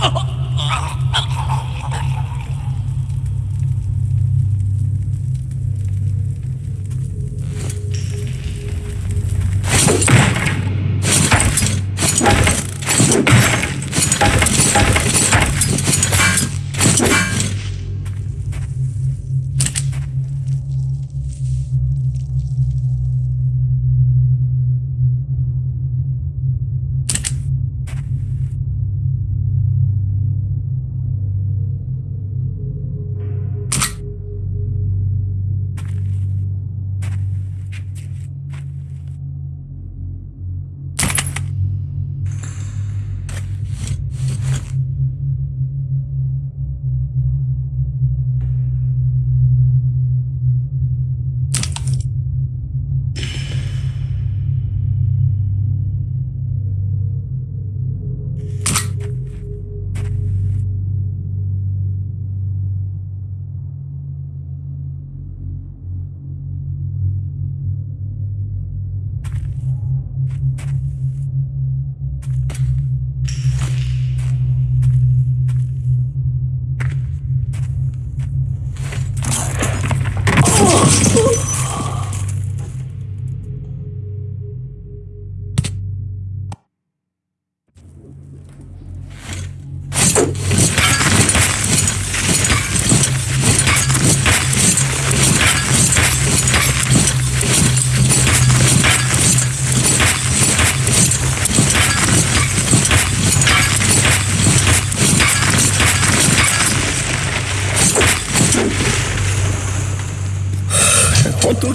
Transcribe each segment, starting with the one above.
What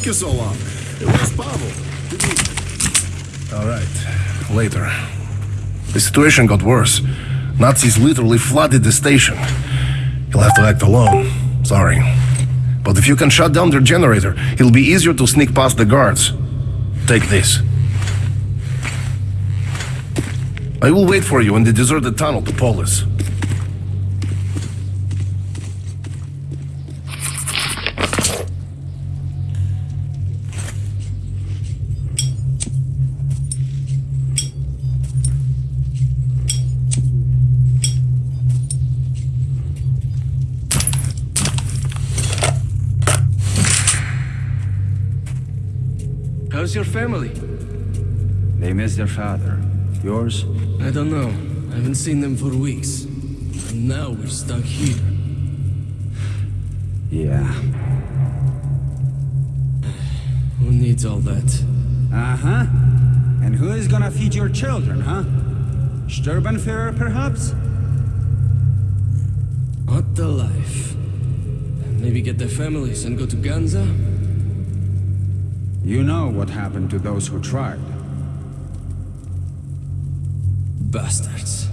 took you so long? It was Pavel. All right. Later. The situation got worse. Nazis literally flooded the station. You'll have to act alone. Sorry. But if you can shut down their generator, it'll be easier to sneak past the guards. Take this. I will wait for you in the deserted tunnel to Polis. Family? They miss their father. Yours? I don't know. I haven't seen them for weeks. And now we're stuck here. Yeah. Who needs all that? Uh-huh. And who is gonna feed your children, huh? Sturmbannführer, perhaps? What the life? Maybe get their families and go to Ganza? You know what happened to those who tried. Bastards.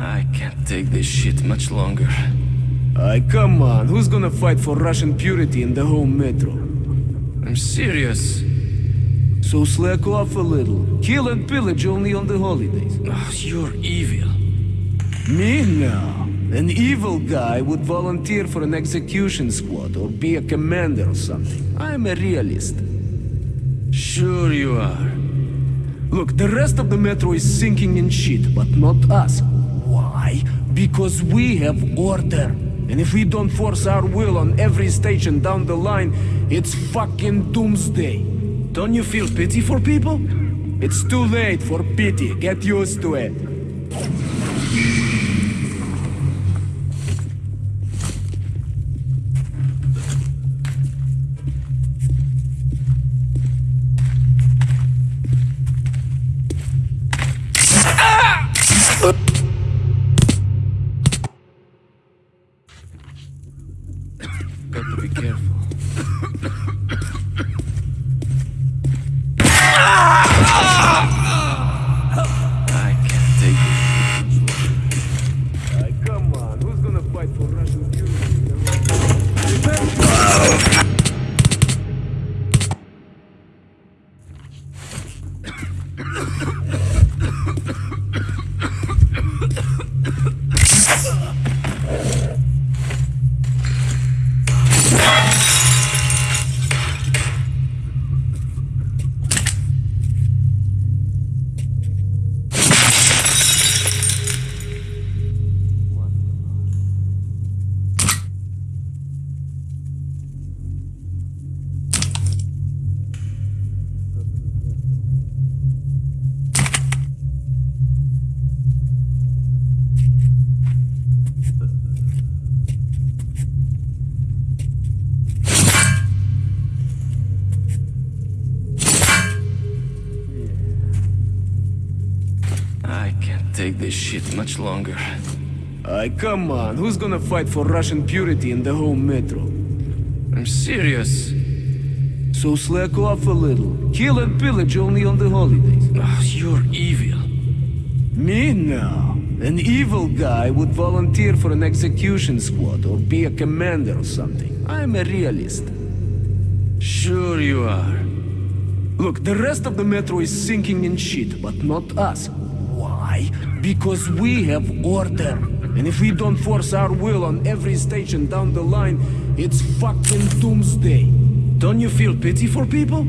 I can't take this shit much longer. Aye, come on. Who's gonna fight for Russian purity in the home metro? I'm serious. So slack off a little. Kill and pillage only on the holidays. Oh, you're evil. Me now. An evil guy would volunteer for an execution squad or be a commander or something. I'm a realist. Sure you are. Look, the rest of the metro is sinking in shit, but not us. Why? Because we have order. And if we don't force our will on every station down the line, it's fucking doomsday. Don't you feel pity for people? It's too late for pity. Get used to it. Take this shit much longer. Aye, come on. Who's gonna fight for Russian purity in the whole metro? I'm serious. So slack off a little. Kill and pillage only on the holidays. Oh, you're evil. Me now. An evil guy would volunteer for an execution squad or be a commander or something. I'm a realist. Sure you are. Look, the rest of the metro is sinking in shit, but not us. Why? Because we have order. And if we don't force our will on every station down the line, it's fucking doomsday. Don't you feel pity for people?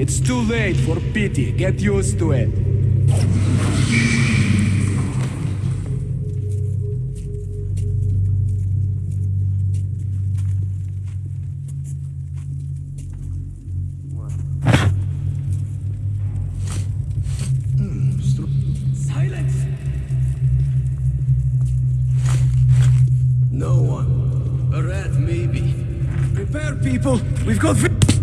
It's too late for pity. Get used to it. People. We've got.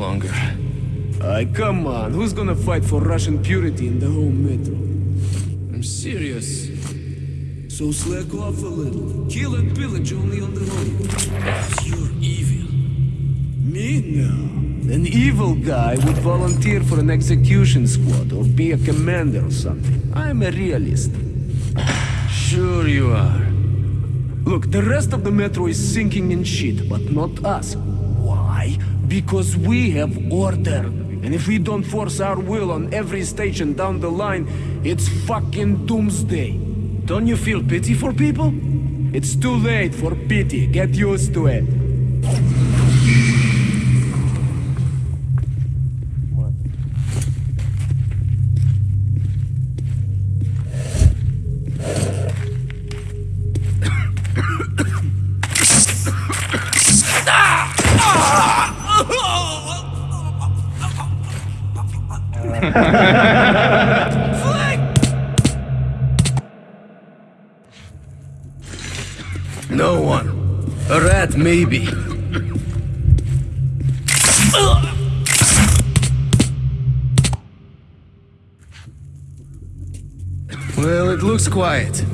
Longer. Aye, come on. Who's gonna fight for Russian purity in the home metro? I'm serious. So slack off a little. Kill and pillage only on the road. You're evil. Me? No. An evil guy would volunteer for an execution squad or be a commander or something. I'm a realist. Sure you are. Look, the rest of the metro is sinking in shit, but not us. Because we have order. And if we don't force our will on every station down the line, it's fucking doomsday. Don't you feel pity for people? It's too late for pity. Get used to it. Maybe. Well, it looks quiet.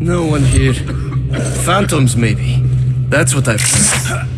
No one here. Phantoms, maybe. That's what. I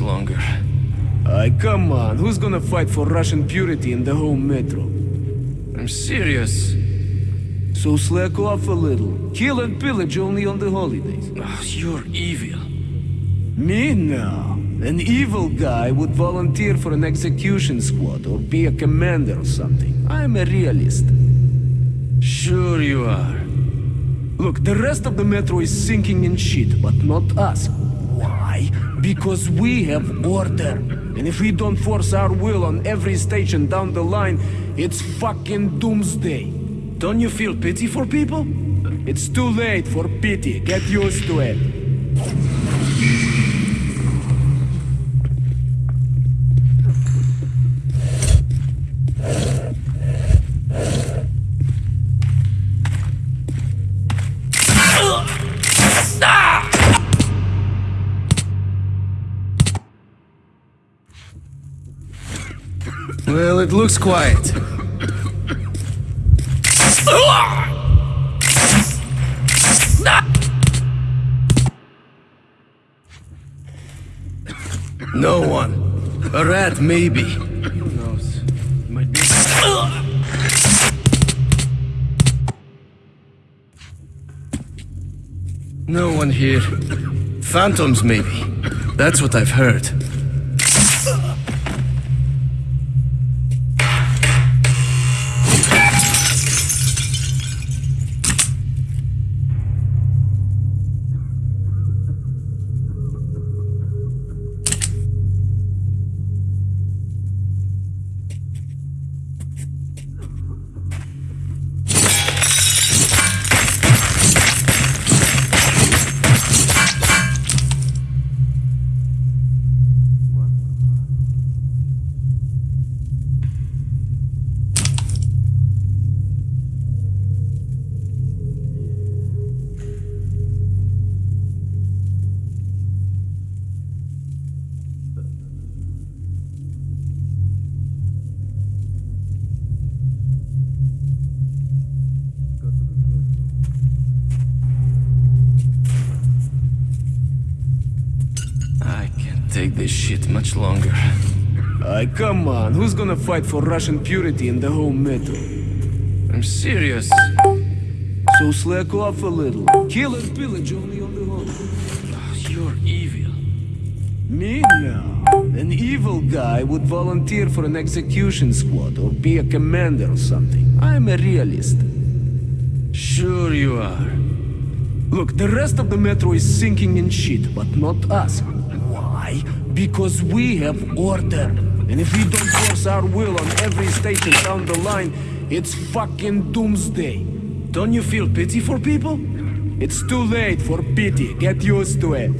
much longer. Aye, come on. Who's gonna fight for Russian purity in the home metro? I'm serious. So slack off a little. Kill and pillage only on the holidays. Oh, you're evil. Me? No. An evil guy would volunteer for an execution squad or be a commander or something. I'm a realist. Sure you are. Look, the rest of the metro is sinking in shit, but not us. Why? Because we have order. And if we don't force our will on every station down the line, it's fucking doomsday. Don't you feel pity for people? It's too late for pity. Get used to it. Well, it looks quiet. No one. A rat, maybe. Who knows? Might be. No one here. Phantoms, maybe. That's what I've heard. Shit much longer. Ay, come on. Who's gonna fight for Russian purity in the whole metro? I'm serious. So slack off a little. Kill and pillage only on the road. Ah, you're evil. Me? No. An evil guy would volunteer for an execution squad or be a commander or something. I'm a realist. Sure you are. Look, the rest of the metro is sinking in shit, but not us. Why? Because we have order. And if we don't force our will on every station down the line, it's fucking doomsday. Don't you feel pity for people? It's too late for pity. Get used to it.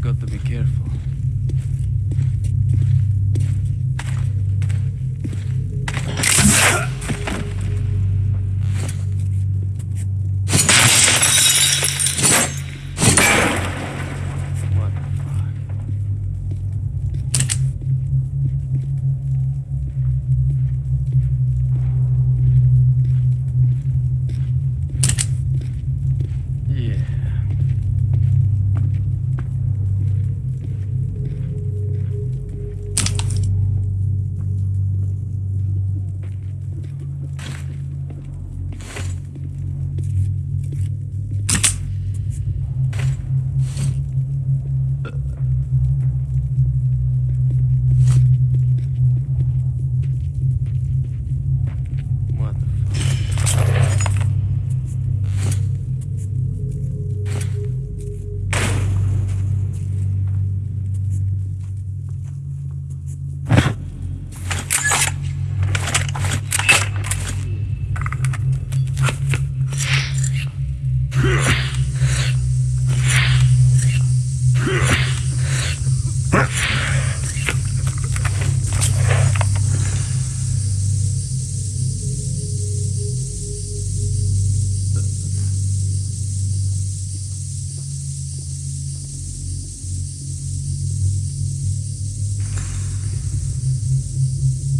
Got to be careful.